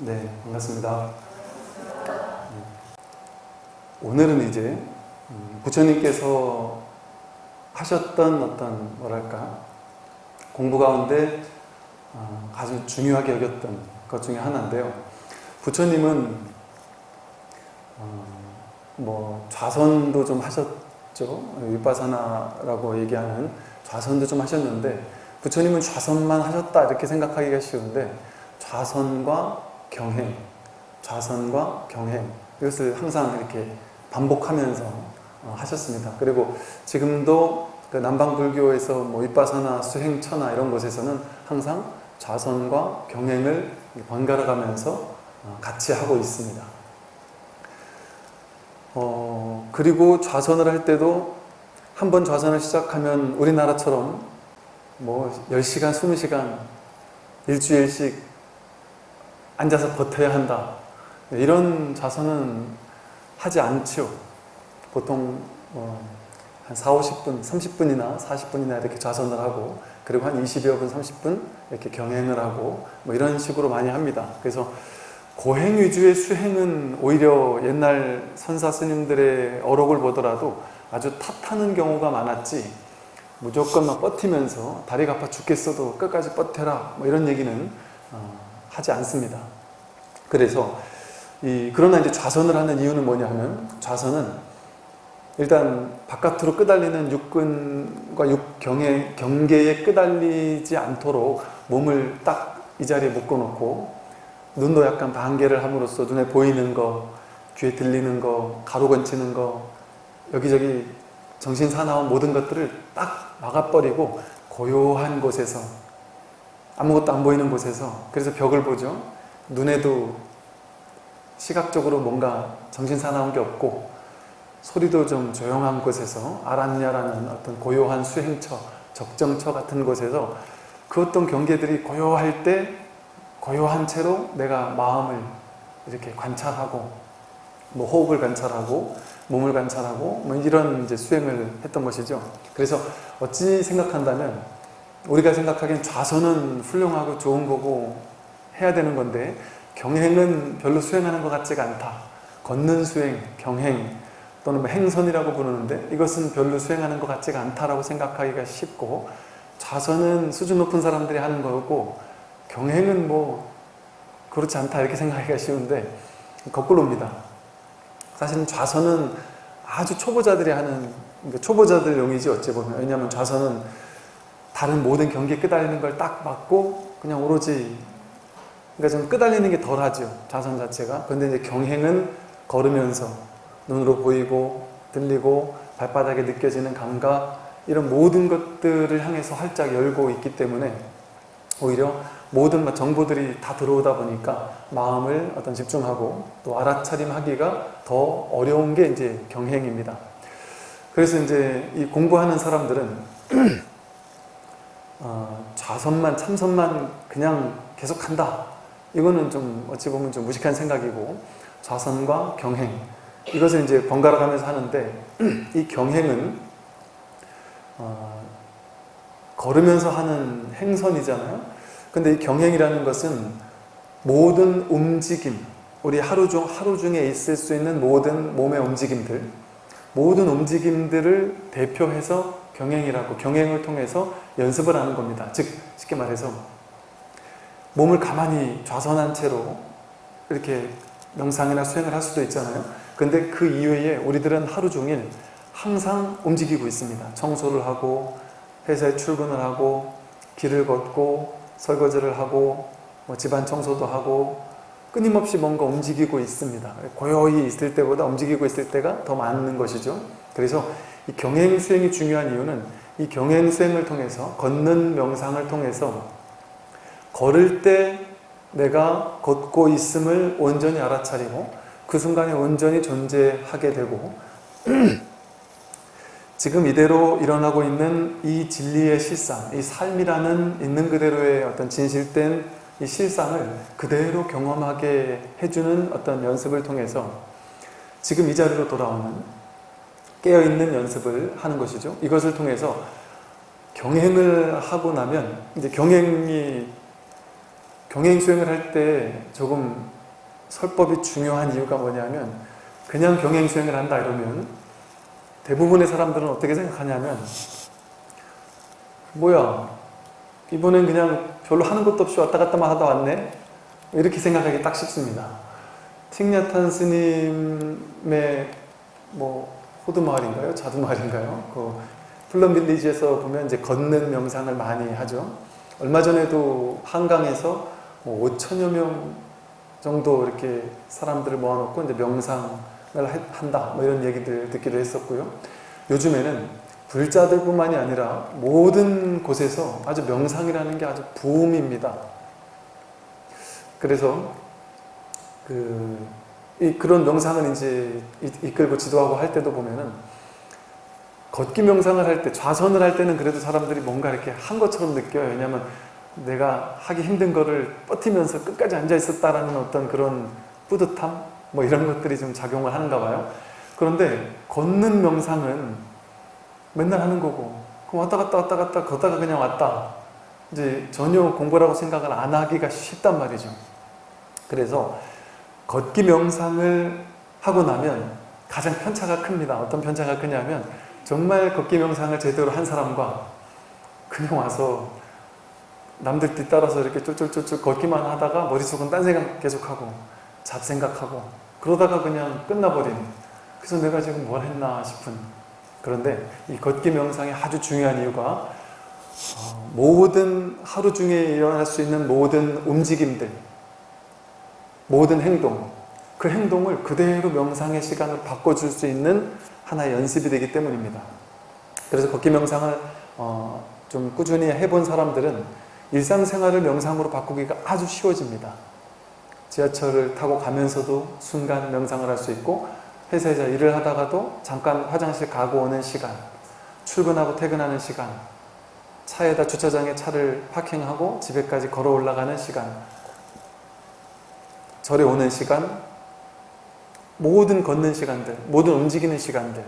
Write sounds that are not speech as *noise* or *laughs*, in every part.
네, 반갑습니다. 오늘은 이제 음, 부처님께서 하셨던 어떤 뭐랄까 공부 가운데 어, 아주 중요하게 여겼던 것 중에 하나인데요. 부처님은 어, 뭐 좌선도 좀 하셨죠. 윗바사나라고 얘기하는 좌선도 좀 하셨는데 부처님은 좌선만 하셨다 이렇게 생각하기가 쉬운데 좌선과 경행, 좌선과 경행 이것을 항상 이렇게 반복하면서 어, 하셨습니다. 그리고 지금도 그 남방불교에서 뭐 윗바사나, 수행처나 이런 곳에서는 항상 좌선과 경행을 번갈아 가면서 어, 같이 하고 있습니다. 어, 그리고 좌선을 할 때도 한 번 좌선을 시작하면 우리나라처럼 뭐 10시간, 20시간 일주일씩 앉아서 버텨야 한다. 이런 좌선은 하지 않죠. 보통 어, 한 4, 50분, 30분이나 40분이나 이렇게 좌선을 하고 그리고 한 20여 분, 30분 이렇게 경행을 하고 뭐 이런 식으로 많이 합니다. 그래서 고행 위주의 수행은 오히려 옛날 선사 스님들의 어록을 보더라도 아주 탓하는 경우가 많았지 무조건 막 버티면서 다리가 아파 죽겠어도 끝까지 버텨라 뭐 이런 얘기는 어, 하지 않습니다. 그래서 이 그러나 이제 좌선을 하는 이유는 뭐냐 하면 좌선은 일단 바깥으로 끄달리는 육근과 육경의 경계에 끄달리지 않도록 몸을 딱 이 자리에 묶어놓고 눈도 약간 반개를 함으로써 눈에 보이는 거, 귀에 들리는 거, 가로 건치는 거, 여기저기 정신 사나운 모든 것들을 딱 막아버리고 고요한 곳에서 아무것도 안 보이는 곳에서 그래서 벽을 보죠. 눈에도 시각적으로 뭔가 정신 사나운 게 없고 소리도 좀 조용한 곳에서 아란야라는 어떤 고요한 수행처, 적정처 같은 곳에서 그 어떤 경계들이 고요할 때 고요한 채로 내가 마음을 이렇게 관찰하고 뭐 호흡을 관찰하고 몸을 관찰하고 뭐 이런 이제 수행을 했던 것이죠. 그래서 어찌 생각한다면 우리가 생각하기엔 좌선은 훌륭하고 좋은 거고 해야 되는 건데 경행은 별로 수행하는 것 같지가 않다. 걷는 수행, 경행 또는 뭐 행선이라고 부르는데 이것은 별로 수행하는 것 같지가 않다라고 생각하기가 쉽고 좌선은 수준 높은 사람들이 하는 거고 경행은 뭐 그렇지 않다 이렇게 생각하기가 쉬운데 거꾸로입니다. 사실은 좌선은 아주 초보자들이 하는 그러니까 초보자들용이지 어찌 보면 왜냐하면 좌선은 다른 모든 경기에 끄달리는 걸 딱 맞고 그냥 오로지 그러니까 좀 끄달리는 게 덜하죠 좌선 자체가 근데 이제 경행은 걸으면서 눈으로 보이고 들리고 발바닥에 느껴지는 감각 이런 모든 것들을 향해서 활짝 열고 있기 때문에 오히려 모든 정보들이 다 들어오다 보니까 마음을 어떤 집중하고 또 알아차림하기가 더 어려운 게 이제 경행입니다. 그래서 이제 이 공부하는 사람들은 *clears throat* 어, 좌선만 참선만 그냥 계속 한다. 이거는 좀 어찌 보면 좀 무식한 생각이고 좌선과 경행 이것을 이제 번갈아 가면서 하는데 *clears throat* 이 경행은 어, 걸으면서 하는 행선이잖아요. 근데 이 경행이라는 것은 모든 움직임, 우리 하루 중 하루 중에 있을 수 있는 모든 몸의 움직임들, 모든 움직임들을 대표해서 경행이라고 경행을 통해서 연습을 하는 겁니다. 즉 쉽게 말해서 몸을 가만히 좌선한 채로 이렇게 명상이나 수행을 할 수도 있잖아요. 근데 그 이외에 우리들은 하루 종일 항상 움직이고 있습니다. 청소를 하고 회사에 출근을 하고 길을 걷고 설거지를 하고 뭐 집안 청소도 하고 끊임없이 뭔가 움직이고 있습니다. 고요히 있을 때보다 움직이고 있을 때가 더 많은 것이죠. 그래서 이 경행 수행이 중요한 이유는 이 경행 수행을 통해서 걷는 명상을 통해서 걸을 때 내가 걷고 있음을 온전히 알아차리고 그 순간에 온전히 존재하게 되고 *clears throat* 지금 이대로 일어나고 있는 이 진리의 실상, 이 삶이라는 있는 그대로의 어떤 진실된 이 실상을 그대로 경험하게 해주는 어떤 연습을 통해서 지금 이 자리로 돌아오는 깨어있는 연습을 하는 것이죠. 이것을 통해서 경행을 하고 나면 이제 경행이 경행 수행을 할 때 조금 설법이 중요한 이유가 뭐냐면 그냥 경행 수행을 한다 이러면 대부분의 사람들은 어떻게 생각하냐면 뭐야 이번엔 그냥 별로 하는 것도 없이 왔다 갔다만 하다 왔네 이렇게 생각하기 딱 쉽습니다 틱냐탄 스님의 뭐 호두마을인가요? 자두마을인가요? 그 플럼빌리지에서 보면 이제 걷는 명상을 많이 하죠 얼마 전에도 한강에서 뭐 5천여 명 정도 이렇게 사람들을 모아놓고 이제 명상을 한다 뭐 이런 얘기들 듣기도 했었고요. 요즘에는 불자들뿐만이 아니라 모든 곳에서 아주 명상이라는 게 아주 부음입니다. 그래서 그, 이, 그런 명상을 이제 이끌고 지도하고 할 때도 보면은 걷기 명상을 할 때, 좌선을 할 때는 그래도 사람들이 뭔가 이렇게 한 것처럼 느껴요. 왜냐하면 내가 하기 힘든 거를 버티면서 끝까지 앉아 있었다라는 어떤 그런 뿌듯함? 뭐 이런 것들이 좀 작용을 하는가 봐요. 그런데 걷는 명상은 맨날 하는 거고 그럼 왔다 갔다 왔다 갔다 걷다가 그냥 왔다. 이제 전혀 공부라고 생각을 안 하기가 쉽단 말이죠. 그래서 걷기 명상을 하고 나면 가장 편차가 큽니다. 어떤 편차가 크냐면 정말 걷기 명상을 제대로 한 사람과 그냥 와서 남들 뒤따라서 이렇게 쫄쫄쫄쫄 걷기만 하다가 머릿속은 딴 생각 계속하고 잡생각하고 그러다가 그냥 끝나버린 그래서 내가 지금 뭘 했나 싶은 그런데 이 걷기 명상의 아주 중요한 이유가 어, 모든 하루 중에 일어날 수 있는 모든 움직임들 모든 행동 그 행동을 그대로 명상의 시간으로 바꿔줄 수 있는 하나의 연습이 되기 때문입니다. 그래서 걷기 명상을 어, 좀 꾸준히 해본 사람들은 일상생활을 명상으로 바꾸기가 아주 쉬워집니다. 지하철을 타고 가면서도 순간 명상을 할 수 있고 회사에서 일을 하다가도 잠깐 화장실 가고 오는 시간 출근하고 퇴근하는 시간 차에다 주차장에 차를 파킹하고 집에까지 걸어 올라가는 시간 절에 오는 시간 모든 걷는 시간들 모든 움직이는 시간들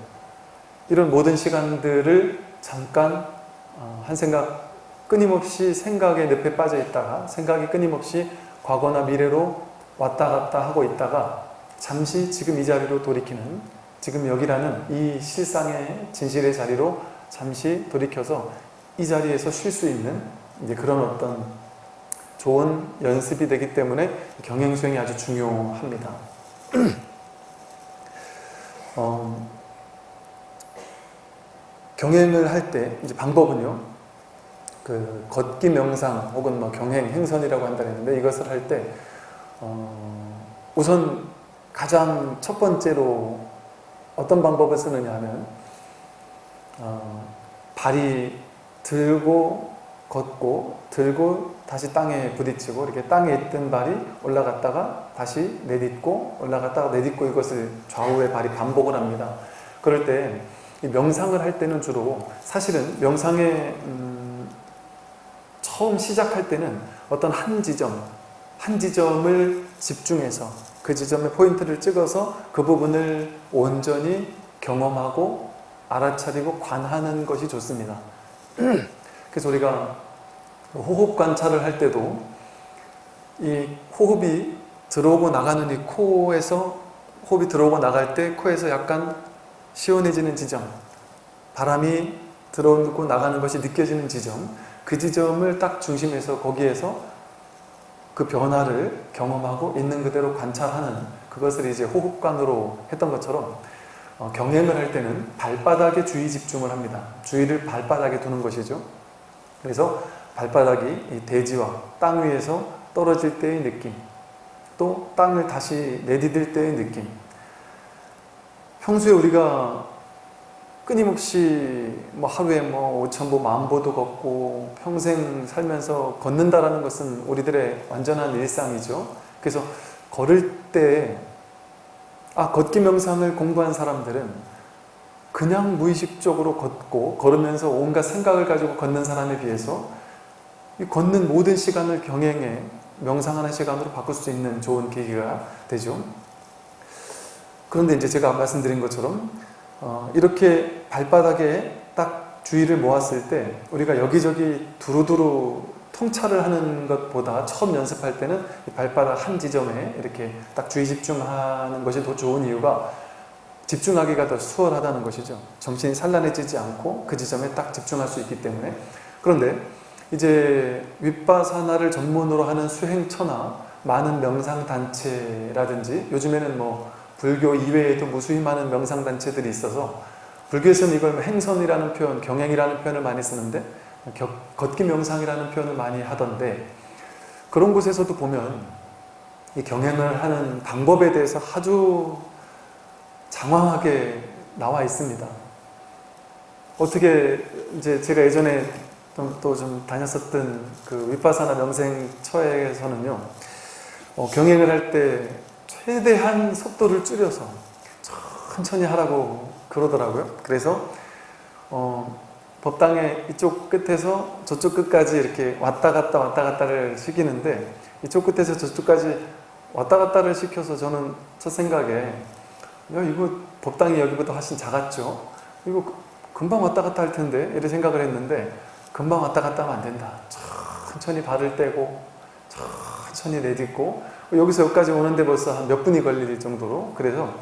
이런 모든 시간들을 잠깐 어, 한 생각 끊임없이 생각의 늪에 빠져 있다가 생각이 끊임없이 과거나 미래로 왔다 갔다 하고 있다가 잠시 지금 이 자리로 돌이키는 지금 여기라는 이 실상의 진실의 자리로 잠시 돌이켜서 이 자리에서 쉴 수 있는 이제 그런 어떤 좋은 연습이 되기 때문에 경행 수행이 아주 중요합니다. *clears throat* 어, 경행을 할 때 이제 방법은요. 그 걷기 명상 혹은 뭐 경행, 행선이라고 한다 했는데 이것을 할때 어, 우선 가장 첫 번째로 어떤 방법을 쓰느냐 하면 어, 발이 들고 걷고 들고 다시 땅에 부딪히고 이렇게 땅에 있던 발이 올라갔다가 다시 내딛고 올라갔다가 내딛고 이것을 좌우에 발이 반복을 합니다. 그럴 때 명상을 할 때는 주로 사실은 명상의 음, 처음 시작할 때는 어떤 한 지점, 한 지점을 집중해서 그 지점에 포인트를 찍어서 그 부분을 온전히 경험하고 알아차리고 관하는 것이 좋습니다. *clears throat* 그래서 우리가 호흡 관찰을 할 때도 이 호흡이 들어오고 나가는 이 코에서 호흡이 들어오고 나갈 때 코에서 약간 시원해지는 지점 바람이 들어오고 나가는 것이 느껴지는 지점 그 지점을 딱 중심에서 거기에서 그 변화를 경험하고 있는 그대로 관찰하는 그것을 이제 호흡관으로 했던 것처럼 어, 경행을 할 때는 발바닥에 주의 집중을 합니다. 주의를 발바닥에 두는 것이죠. 그래서 발바닥이 대지와 땅 위에서 떨어질 때의 느낌 또 땅을 다시 내디딜 때의 느낌 평소에 우리가 끊임없이 뭐 하루에 뭐 5천보, 만보도 걷고 평생 살면서 걷는다라는 것은 우리들의 완전한 일상이죠. 그래서 걸을 때 아, 걷기 명상을 공부한 사람들은 그냥 무의식적으로 걷고 걸으면서 온갖 생각을 가지고 걷는 사람에 비해서 이 걷는 모든 시간을 경행해 명상하는 시간으로 바꿀 수 있는 좋은 계기가 되죠. 그런데 이제 제가 말씀드린 것처럼 어, 이렇게 발바닥에 딱 주의를 모았을 때 우리가 여기저기 두루두루 통찰을 하는 것보다 처음 연습할 때는 이 발바닥 한 지점에 이렇게 딱 주의 집중하는 것이 더 좋은 이유가 집중하기가 더 수월하다는 것이죠. 정신이 산란해지지 않고 그 지점에 딱 집중할 수 있기 때문에 그런데 이제 윗바사나를 전문으로 하는 수행처나 많은 명상단체라든지 요즘에는 뭐 불교 이외에도 무수히 많은 명상단체들이 있어서 불교에서는 이걸 행선이라는 표현, 경행이라는 표현을 많이 쓰는데 걷기 명상이라는 표현을 많이 하던데 그런 곳에서도 보면 이 경행을 하는 방법에 대해서 아주 장황하게 나와 있습니다. 어떻게 이제 제가 예전에 또좀 다녔었던 그 윗바사나 명생처에서는요 어, 경행을 할 때 최대한 속도를 줄여서 천천히 하라고 그러더라고요. 그래서 어, 법당의 이쪽 끝에서 저쪽 끝까지 이렇게 왔다 갔다 왔다 갔다를 시키는데 이쪽 끝에서 저쪽까지 왔다 갔다를 시켜서 저는 첫 생각에 야 이거 법당이 여기보다 훨씬 작았죠. 이거 금방 왔다 갔다 할 텐데 이렇게 생각을 했는데 금방 왔다 갔다 하면 안 된다. 천천히 발을 떼고 천천히 내딛고 여기서 여기까지 오는데 벌써 한 몇 분이 걸릴 정도로 그래서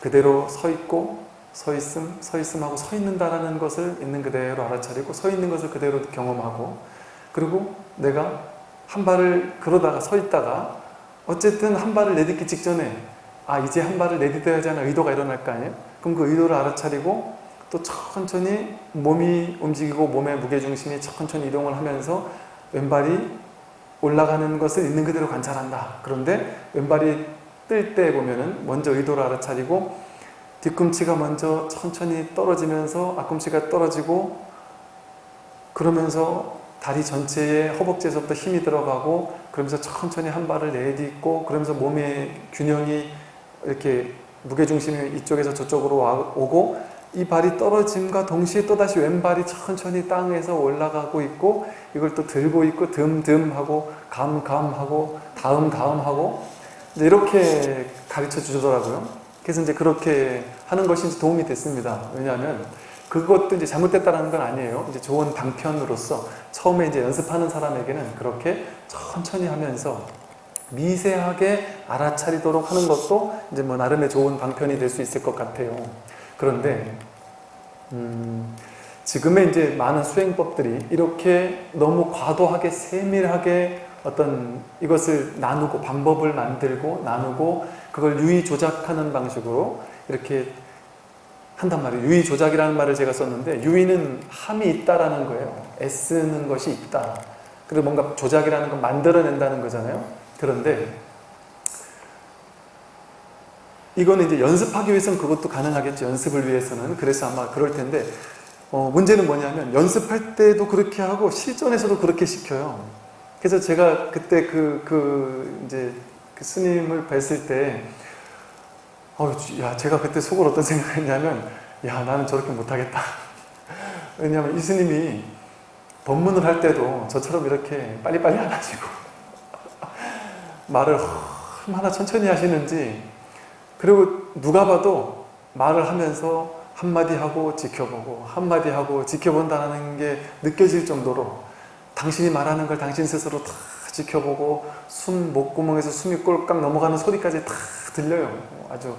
그대로 서 있고 서 있음, 서 있음 하고 서 있는다라는 것을 있는 그대로 알아차리고 서 있는 것을 그대로 경험하고 그리고 내가 한 발을 그러다가 서 있다가 어쨌든 한 발을 내딛기 직전에 아 이제 한 발을 내딛어야지 하는 의도가 일어날 거 아니에요? 그럼 그 의도를 알아차리고 또 천천히 몸이 움직이고 몸의 무게중심이 천천히 이동을 하면서 왼발이 올라가는 것을 있는 그대로 관찰한다. 그런데 왼발이 뜰 때 보면은 먼저 의도를 알아차리고 뒤꿈치가 먼저 천천히 떨어지면서 앞꿈치가 떨어지고 그러면서 다리 전체에 허벅지에서부터 힘이 들어가고 그러면서 천천히 한 발을 내딛고 그러면서 몸의 균형이 이렇게 무게중심이 이쪽에서 저쪽으로 오고 이 발이 떨어짐과 동시에 또다시 왼발이 천천히 땅에서 올라가고 있고 이걸 또 들고 있고 듬듬 하고 감감 하고 다음 다음 하고 이렇게 가르쳐 주더라고요. 그래서 이제 그렇게 하는 것이 도움이 됐습니다. 왜냐하면 그것도 이제 잘못됐다는 건 아니에요. 이제 좋은 방편으로서 처음에 이제 연습하는 사람에게는 그렇게 천천히 하면서 미세하게 알아차리도록 하는 것도 이제 뭐 나름의 좋은 방편이 될 수 있을 것 같아요. 그런데 음, 지금의 이제 많은 수행법들이 이렇게 너무 과도하게 세밀하게 어떤 이것을 나누고 방법을 만들고 나누고 그걸 유의 조작하는 방식으로 이렇게 한단 말이에요. 유의 조작이라는 말을 제가 썼는데 유의는 함이 있다라는 거예요. 애쓰는 것이 있다. 그리고 뭔가 조작이라는 건 만들어낸다는 거잖아요. 그런데 이거는 이제 연습하기 위해서는 그것도 가능하겠죠. 연습을 위해서는. 그래서 아마 그럴 텐데 어, 문제는 뭐냐면 연습할 때도 그렇게 하고 실전에서도 그렇게 시켜요. 그래서 제가 그때 그, 그 이제 그 스님을 뵀을 때 어, 야, 제가 그때 속으로 어떤 생각을 했냐면 야, 나는 저렇게 못하겠다. *laughs* 왜냐하면 이 스님이 법문을 할 때도 저처럼 이렇게 빨리빨리 안 하시고 *laughs* 말을 얼마나 천천히 하시는지 그리고 누가 봐도 말을 하면서 한마디 하고 지켜보고 한마디 하고 지켜본다는 게 느껴질 정도로 당신이 말하는 걸 당신 스스로 다 지켜보고 숨 목구멍에서 숨이 꼴깍 넘어가는 소리까지 다 들려요. 아주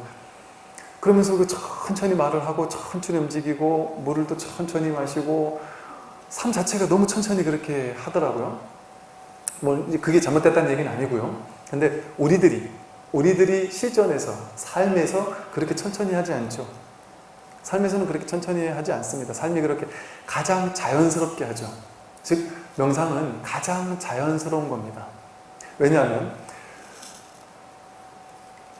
그러면서 그 천천히 말을 하고 천천히 움직이고 물을 또 천천히 마시고 삶 자체가 너무 천천히 그렇게 하더라고요. 뭐 그게 잘못됐다는 얘기는 아니고요. 근데 우리들이 우리들이 실전에서 삶에서 그렇게 천천히 하지 않죠. 삶에서는 그렇게 천천히 하지 않습니다. 삶이 그렇게 가장 자연스럽게 하죠. 즉 명상은 가장 자연스러운 겁니다. 왜냐하면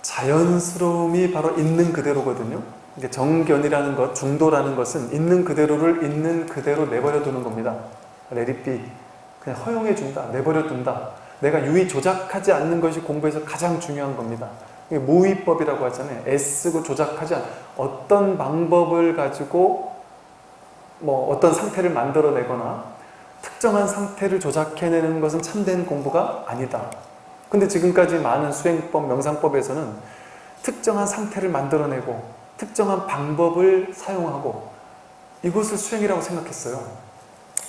자연스러움이 바로 있는 그대로거든요. 정견이라는 것, 중도라는 것은 있는 그대로를 있는 그대로 내버려 두는 겁니다. 레리비 그냥 허용해 준다, 내버려 둔다. 내가 유의 조작하지 않는 것이 공부에서 가장 중요한 겁니다. 모의법이라고 하잖아요. 애쓰고 조작하지 않 어떤 방법을 가지고 뭐 어떤 상태를 만들어내거나 특정한 상태를 조작해내는 것은 참된 공부가 아니다. 근데 지금까지 많은 수행법, 명상법에서는 특정한 상태를 만들어내고 특정한 방법을 사용하고 이것을 수행이라고 생각했어요.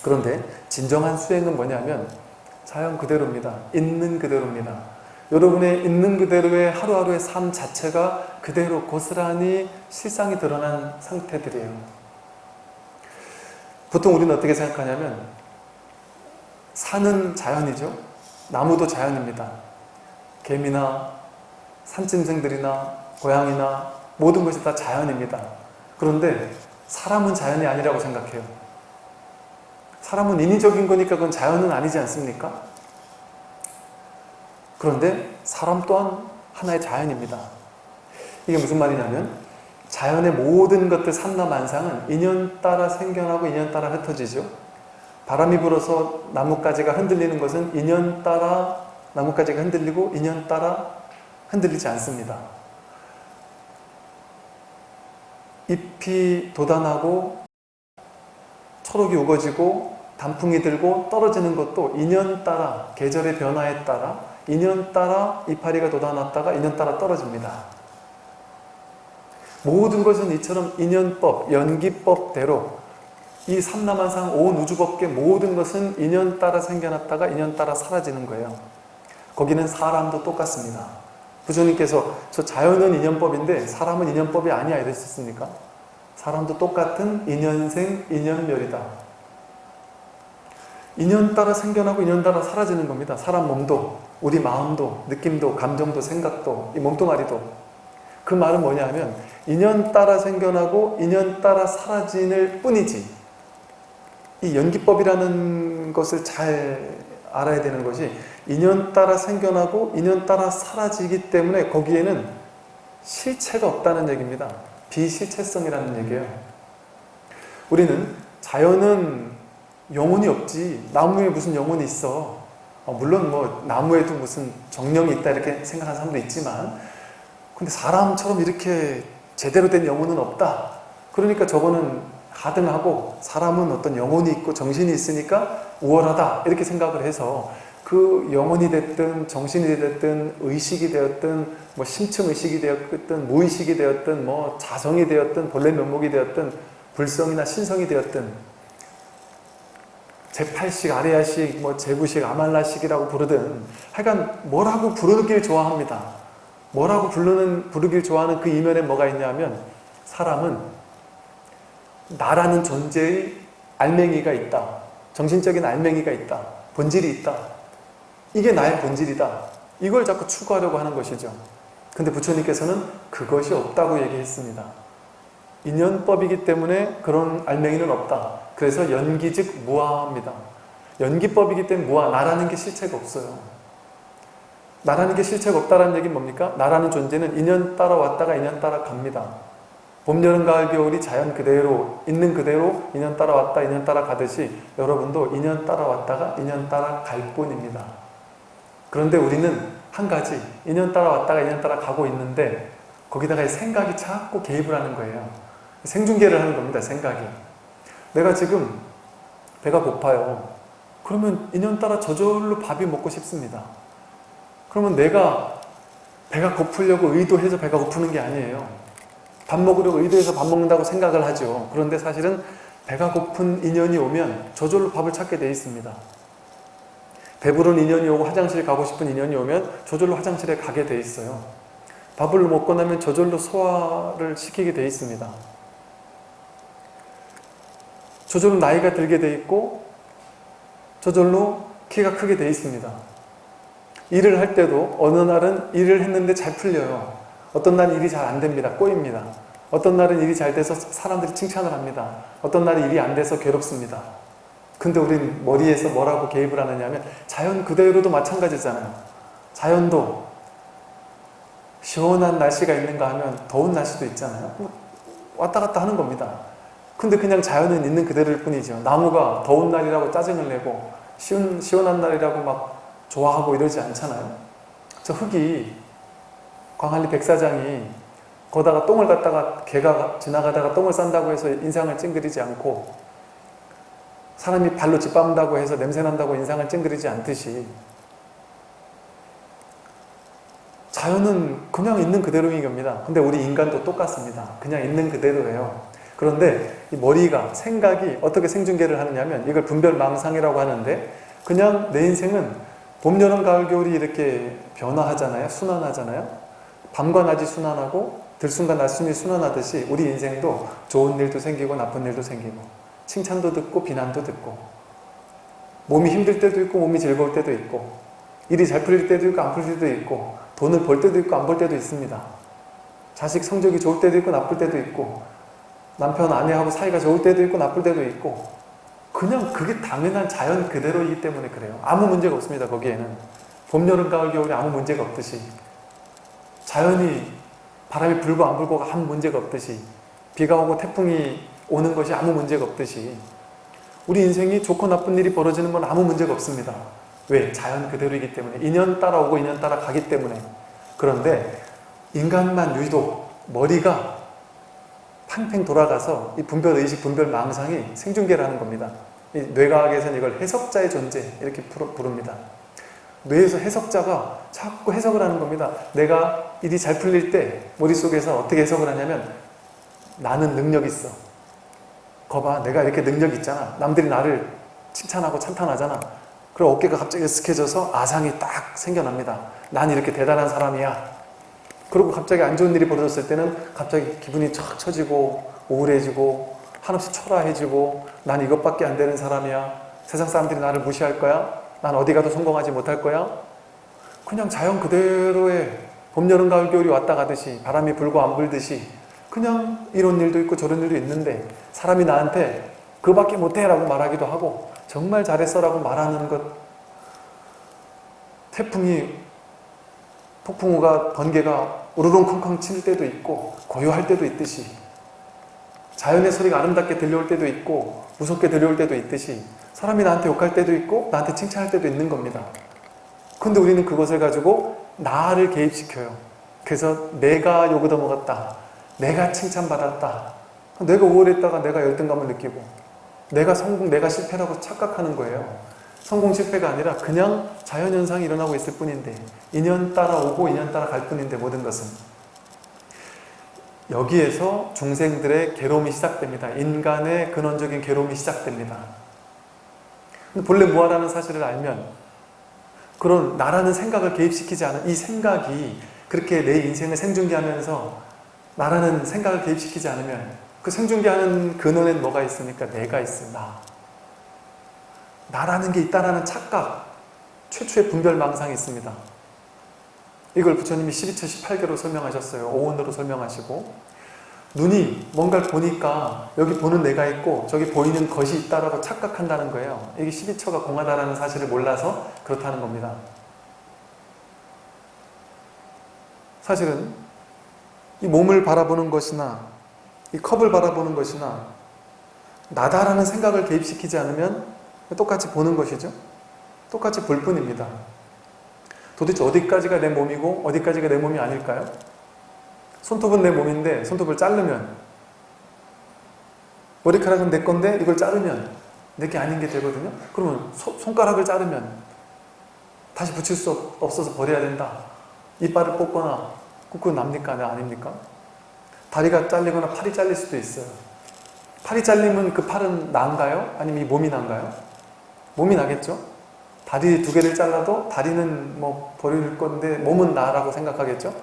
그런데 진정한 수행은 뭐냐면 자연 그대로입니다. 있는 그대로입니다. 여러분의 있는 그대로의 하루하루의 삶 자체가 그대로 고스란히 실상이 드러난 상태들이에요. 보통 우리는 어떻게 생각하냐면 산은 자연이죠. 나무도 자연입니다. 개미나 산짐승들이나 고양이나 모든 것이 다 자연입니다. 그런데 사람은 자연이 아니라고 생각해요. 사람은 인위적인 거니까 그건 자연은 아니지 않습니까? 그런데 사람 또한 하나의 자연입니다. 이게 무슨 말이냐면 자연의 모든 것들 산나만상은 인연 따라 생겨나고 인연 따라 흩어지죠. 바람이 불어서 나뭇가지가 흔들리는 것은 인연 따라 나뭇가지가 흔들리고 인연 따라 흔들리지 않습니다. 잎이 돋아나고 초록이 우거지고 단풍이 들고 떨어지는 것도 인연 따라 계절의 변화에 따라 인연 따라 이파리가 돋아났다가 인연 따라 떨어집니다. 모든 것은 이처럼 인연법, 연기법대로 이 삼라만상 온 우주법계 모든 것은 인연 따라 생겨났다가 인연 따라 사라지는 거예요. 거기는 사람도 똑같습니다. 부처님께서 저 자연은 인연법인데 사람은 인연법이 아니야 이랬었습니까? 사람도 똑같은 인연생, 인연멸이다. 인연 따라 생겨나고 인연 따라 사라지는 겁니다. 사람 몸도, 우리 마음도, 느낌도, 감정도, 생각도, 이 몸뚱아리도. 그 말은 뭐냐면 인연 따라 생겨나고 인연 따라 사라지는 뿐이지 이 연기법이라는 것을 잘 알아야 되는 것이 인연 따라 생겨나고 인연 따라 사라지기 때문에 거기에는 실체가 없다는 얘기입니다. 비실체성이라는 얘기예요. 우리는 자연은 영혼이 없지. 나무에 무슨 영혼이 있어? 어, 물론 뭐 나무에도 무슨 정령이 있다 이렇게 생각하는 사람도 있지만 근데 사람처럼 이렇게 제대로 된 영혼은 없다. 그러니까 저거는 하등하고 사람은 어떤 영혼이 있고 정신이 있으니까 우월하다 이렇게 생각을 해서 그 영혼이 됐든 정신이 됐든 의식이 되었든 뭐 심층 의식이 되었든 무의식이 되었든 뭐 자성이 되었든 본래 면목이 되었든 불성이나 신성이 되었든 제8식, 아레아식, 뭐 제9식, 아말라식이라고 부르든 하여간 뭐라고 부르길 좋아합니다. 뭐라고 부르는, 부르길 좋아하는 그 이면에 뭐가 있냐면 사람은 나라는 존재의 알맹이가 있다. 정신적인 알맹이가 있다. 본질이 있다. 이게 나의 본질이다. 이걸 자꾸 추구하려고 하는 것이죠. 근데 부처님께서는 그것이 없다고 얘기했습니다. 인연법이기 때문에 그런 알맹이는 없다. 그래서 연기 즉 무아입니다. 연기법이기 때문에 무아, 나라는 게 실체가 없어요. 나라는 게 실체가 없다는 얘기는 뭡니까? 나라는 존재는 인연 따라 왔다가 인연 따라 갑니다. 봄, 여름, 가을, 겨울이 자연 그대로 있는 그대로 인연 따라 왔다 인연 따라 가듯이 여러분도 인연 따라 왔다가 인연 따라 갈 뿐입니다. 그런데 우리는 한 가지 인연 따라 왔다가 인연 따라 가고 있는데 거기다가 생각이 자꾸 개입을 하는 거예요. 생중계를 하는 겁니다. 생각이. 내가 지금 배가 고파요. 그러면 인연 따라 저절로 밥이 먹고 싶습니다. 그러면 내가 배가 고프려고 의도해서 배가 고프는 게 아니에요. 밥 먹으려고 의도해서 밥 먹는다고 생각을 하죠. 그런데 사실은 배가 고픈 인연이 오면 저절로 밥을 찾게 돼 있습니다. 배부른 인연이 오고 화장실 가고 싶은 인연이 오면 저절로 화장실에 가게 돼 있어요. 밥을 먹고 나면 저절로 소화를 시키게 돼 있습니다. 저절로 나이가 들게 돼 있고 저절로 키가 크게 돼 있습니다. 일을 할 때도 어느 날은 일을 했는데 잘 풀려요. 어떤 날은 일이 잘 안 됩니다. 꼬입니다. 어떤 날은 일이 잘 돼서 사람들이 칭찬을 합니다. 어떤 날은 일이 안 돼서 괴롭습니다. 근데 우린 머리에서 뭐라고 개입을 하느냐 하면 자연 그대로도 마찬가지잖아요. 자연도 시원한 날씨가 있는가 하면 더운 날씨도 있잖아요. 왔다 갔다 하는 겁니다. 근데 그냥 자연은 있는 그대로일 뿐이죠. 나무가 더운 날이라고 짜증을 내고 시원, 시원한 날이라고 막 좋아하고 이러지 않잖아요. 저 흙이 광안리 백사장이 거다가 똥을 갖다가 개가 지나가다가 똥을 싼다고 해서 인상을 찡그리지 않고 사람이 발로 짓밟는다고 해서 냄새난다고 인상을 찡그리지 않듯이 자연은 그냥 있는 그대로인 겁니다. 근데 우리 인간도 똑같습니다. 그냥 있는 그대로예요. 그런데 이 머리가 생각이 어떻게 생중계를 하느냐면 이걸 분별망상이라고 하는데 그냥 내 인생은 봄, 여름, 가을, 겨울이 이렇게 변화하잖아요. 순환하잖아요. 밤과 낮이 순환하고 들숨과 낮숨이 순환하듯이 우리 인생도 좋은 일도 생기고 나쁜 일도 생기고 칭찬도 듣고 비난도 듣고 몸이 힘들 때도 있고 몸이 즐거울 때도 있고 일이 잘 풀릴 때도 있고 안 풀릴 때도 있고 돈을 벌 때도 있고 안 벌 때도 있습니다. 자식 성적이 좋을 때도 있고 나쁠 때도 있고 남편 아내하고 사이가 좋을 때도 있고 나쁠 때도 있고 그냥 그게 당연한 자연 그대로이기 때문에 그래요. 아무 문제가 없습니다. 거기에는. 봄, 여름, 가을, 겨울이 아무 문제가 없듯이 자연이 바람이 불고 안 불고가 아무 문제가 없듯이 비가 오고 태풍이 오는 것이 아무 문제가 없듯이 우리 인생이 좋고 나쁜 일이 벌어지는 건 아무 문제가 없습니다. 왜? 자연 그대로이기 때문에 인연 따라 오고 인연 따라 가기 때문에 그런데 인간만 유독 머리가 팡팽 돌아가서 이 분별 의식, 분별 망상이 생중계를 하는 겁니다. 이 뇌과학에서는 이걸 해석자의 존재 이렇게 부릅니다. 뇌에서 해석자가 자꾸 해석을 하는 겁니다. 내가 일이 잘 풀릴 때 머릿속에서 어떻게 해석을 하냐면 나는 능력 있어. 거봐 내가 이렇게 능력 있잖아. 남들이 나를 칭찬하고 찬탄하잖아. 그럼 어깨가 갑자기 스케져서 아상이 딱 생겨납니다. 난 이렇게 대단한 사람이야. 그리고 갑자기 안 좋은 일이 벌어졌을 때는 갑자기 기분이 척 처지고 우울해지고 한없이 초라해지고 난 이것밖에 안 되는 사람이야. 세상 사람들이 나를 무시할 거야. 난 어디 가도 성공하지 못할 거야. 그냥 자연 그대로의 봄, 여름, 가을, 겨울이 왔다 가듯이 바람이 불고 안 불듯이 그냥 이런 일도 있고 저런 일도 있는데 사람이 나한테 그밖에 못해 라고 말하기도 하고 정말 잘했어 라고 말하는 것 태풍이 폭풍우가 번개가 우르릉콩콩 칠 때도 있고 고요할 때도 있듯이 자연의 소리가 아름답게 들려올 때도 있고 무섭게 들려올 때도 있듯이 사람이 나한테 욕할 때도 있고 나한테 칭찬할 때도 있는 겁니다. 근데 우리는 그것을 가지고 나를 개입시켜요. 그래서 내가 욕을 얻어먹었다. 내가 칭찬받았다. 내가 우월했다가 내가 열등감을 느끼고 내가 성공, 내가 실패라고 착각하는 거예요. 성공, 실패가 아니라 그냥 자연현상이 일어나고 있을 뿐인데 인연 따라 오고 인연 따라 갈 뿐인데 모든 것은 여기에서 중생들의 괴로움이 시작됩니다. 인간의 근원적인 괴로움이 시작됩니다. 본래 무아라는 사실을 알면 그런 나라는 생각을 개입시키지 않은 이 생각이 그렇게 내 인생을 생중계하면서 나라는 생각을 개입시키지 않으면 그 생중계하는 근원엔 뭐가 있습니까? 내가 있어, 나. 나라는 게 있다라는 착각, 최초의 분별망상이 있습니다. 이걸 부처님이 12처 18개로 설명하셨어요. 오온으로 설명하시고 눈이 뭔가를 보니까 여기 보는 내가 있고 저기 보이는 것이 있다라고 착각한다는 거예요. 이게 12처가 공하다라는 사실을 몰라서 그렇다는 겁니다. 사실은 이 몸을 바라보는 것이나 이 컵을 바라보는 것이나 나다라는 생각을 개입시키지 않으면 똑같이 보는 것이죠. 똑같이 볼 뿐입니다. 도대체 어디까지가 내 몸이고 어디까지가 내 몸이 아닐까요? 손톱은 내 몸인데 손톱을 자르면 머리카락은 내 건데 이걸 자르면 내 게 아닌 게 되거든요. 그러면 소, 손가락을 자르면 다시 붙일 수 없어서 버려야 된다. 이빨을 뽑거나 꾹꾹 납니까? 네, 아닙니까? 다리가 잘리거나 팔이 잘릴 수도 있어요. 팔이 잘리면 그 팔은 난가요? 아니면 이 몸이 난가요? 몸이 나겠죠? 다리 두 개를 잘라도 다리는 뭐 버릴 건데 몸은 나라고 생각하겠죠?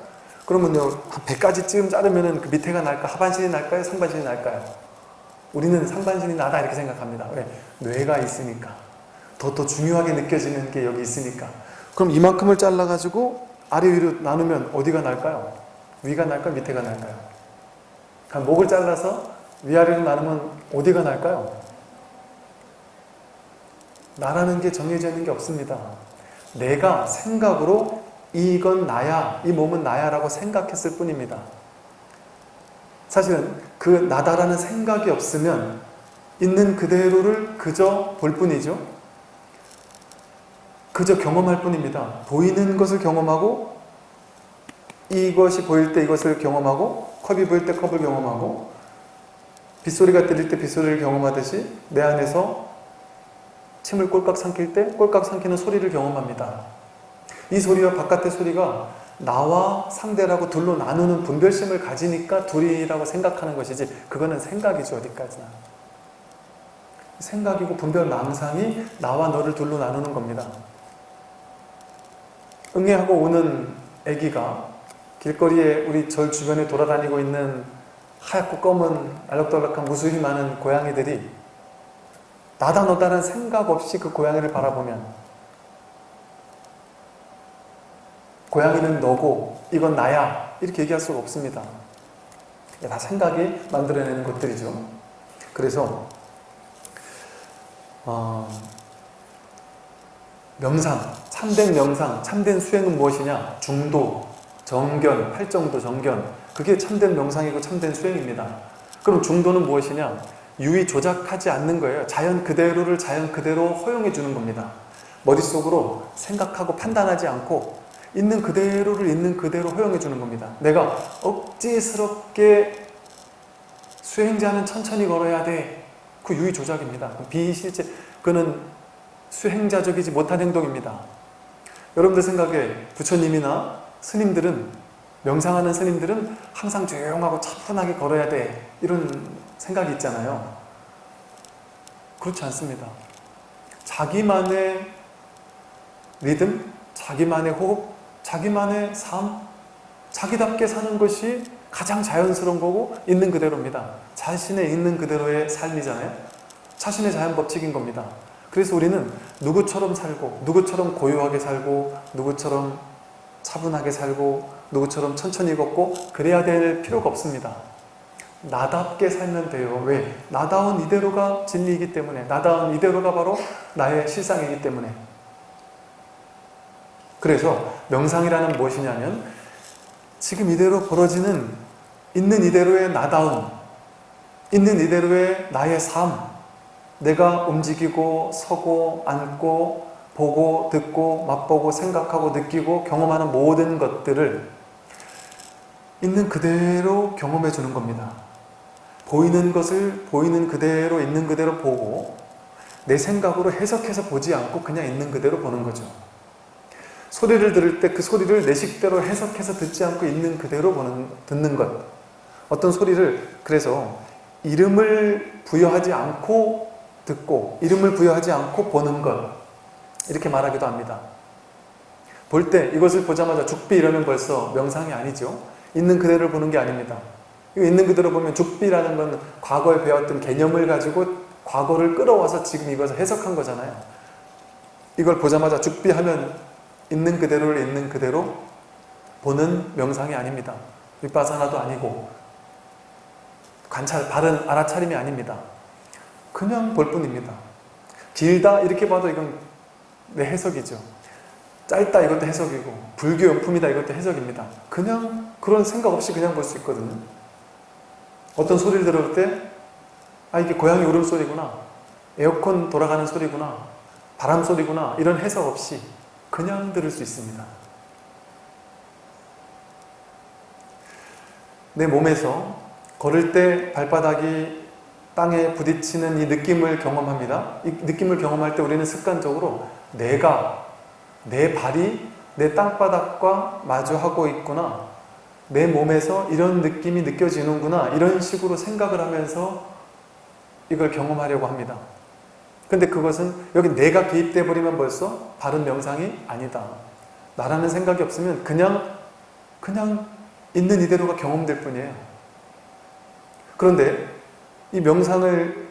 그러면요 한 100가지쯤 자르면 그 밑에가 날까 하반신이 날까요? 상반신이 날까요? 우리는 상반신이 나다 이렇게 생각합니다. 왜? 뇌가 있으니까 더 더 중요하게 느껴지는 게 여기 있으니까 그럼 이만큼을 잘라가지고 아래 위로 나누면 어디가 날까요? 위가 날까요? 밑에가 날까요? 그러니까 목을 잘라서 위아래로 나누면 어디가 날까요? 나라는 게 정해져 있는 게 없습니다. 내가 생각으로 이건 나야, 이 몸은 나야 라고 생각했을 뿐입니다. 사실은 그 나다라는 생각이 없으면 있는 그대로를 그저 볼 뿐이죠. 그저 경험할 뿐입니다. 보이는 것을 경험하고 이것이 보일 때 이것을 경험하고 컵이 보일 때 컵을 경험하고 빗소리가 들릴 때 빗소리를 경험하듯이 내 안에서 침을 꼴깍 삼킬 때 꼴깍 삼키는 소리를 경험합니다. 이 소리와 바깥의 소리가 나와 상대라고 둘로 나누는 분별심을 가지니까 둘이라고 생각하는 것이지 그거는 생각이죠 어디까지나 생각이고 분별 망상이 나와 너를 둘로 나누는 겁니다 응애하고 오는 아기가 길거리에 우리 절 주변에 돌아다니고 있는 하얗고 검은 알록달록한 무수히 많은 고양이들이 나다 너다라는 생각 없이 그 고양이를 바라보면 고양이는 너고 이건 나야 이렇게 얘기할 수가 없습니다. 다 생각이 만들어내는 것들이죠. 그래서 어, 명상, 참된 명상, 참된 수행은 무엇이냐? 중도, 정견, 팔정도 정견 그게 참된 명상이고 참된 수행입니다. 그럼 중도는 무엇이냐? 유의 조작하지 않는 거예요. 자연 그대로를 자연 그대로 허용해 주는 겁니다. 머릿속으로 생각하고 판단하지 않고 있는 그대로를 있는 그대로 허용해 주는 겁니다. 내가 억지스럽게 수행자는 천천히 걸어야 돼. 그 유의 조작입니다. 비실제, 그는 수행자적이지 못한 행동입니다. 여러분들 생각에 부처님이나 스님들은 명상하는 스님들은 항상 조용하고 차분하게 걸어야 돼. 이런 생각이 있잖아요. 그렇지 않습니다. 자기만의 리듬, 자기만의 호흡, 자기만의 삶, 자기답게 사는 것이 가장 자연스러운 거고 있는 그대로입니다. 자신의 있는 그대로의 삶이잖아요. 자신의 자연 법칙인 겁니다. 그래서 우리는 누구처럼 살고 누구처럼 고요하게 살고 누구처럼 차분하게 살고 누구처럼 천천히 걷고 그래야 될 필요가 없습니다. 나답게 살면 돼요. 왜? 나다운 이대로가 진리이기 때문에 나다운 이대로가 바로 나의 실상이기 때문에 그래서 명상이라는 무엇이냐면 지금 이대로 벌어지는 있는 이대로의 나다움 있는 이대로의 나의 삶 내가 움직이고 서고 앉고 보고 듣고 맛보고 생각하고 느끼고 경험하는 모든 것들을 있는 그대로 경험해 주는 겁니다. 보이는 것을 보이는 그대로 있는 그대로 보고 내 생각으로 해석해서 보지 않고 그냥 있는 그대로 보는 거죠. 소리를 들을 때 그 소리를 내 식대로 해석해서 듣지 않고 있는 그대로 보는, 듣는 것. 어떤 소리를 그래서 이름을 부여하지 않고 듣고 이름을 부여하지 않고 보는 것 이렇게 말하기도 합니다. 볼 때 이것을 보자마자 죽비 이러면 벌써 명상이 아니죠. 있는 그대로 보는 게 아닙니다. 있는 그대로 보면 죽비라는 건 과거에 배웠던 개념을 가지고 과거를 끌어와서 지금 이것을 해석한 거잖아요. 이걸 보자마자 죽비하면 있는 그대로를 있는 그대로 보는 명상이 아닙니다. 윗바사나도 아니고 관찰, 바른 알아차림이 아닙니다. 그냥 볼 뿐입니다. 길다 이렇게 봐도 이건 내 해석이죠. 짧다 이것도 해석이고 불교 용품이다 이것도 해석입니다. 그냥 그런 생각 없이 그냥 볼 수 있거든요. 어떤 소리를 들을 때 아 이게 고양이 울음소리구나 에어컨 돌아가는 소리구나 바람 소리구나 이런 해석 없이 그냥 들을 수 있습니다. 내 몸에서 걸을 때 발바닥이 땅에 부딪히는 이 느낌을 경험합니다. 이 느낌을 경험할 때 우리는 습관적으로 내가, 내 발이 내 땅바닥과 마주하고 있구나. 내 몸에서 이런 느낌이 느껴지는구나. 이런 식으로 생각을 하면서 이걸 경험하려고 합니다. 근데 그것은 여기 내가 개입돼 버리면 벌써 바른 명상이 아니다. 나라는 생각이 없으면 그냥 그냥 있는 이대로가 경험될 뿐이에요. 그런데 이 명상을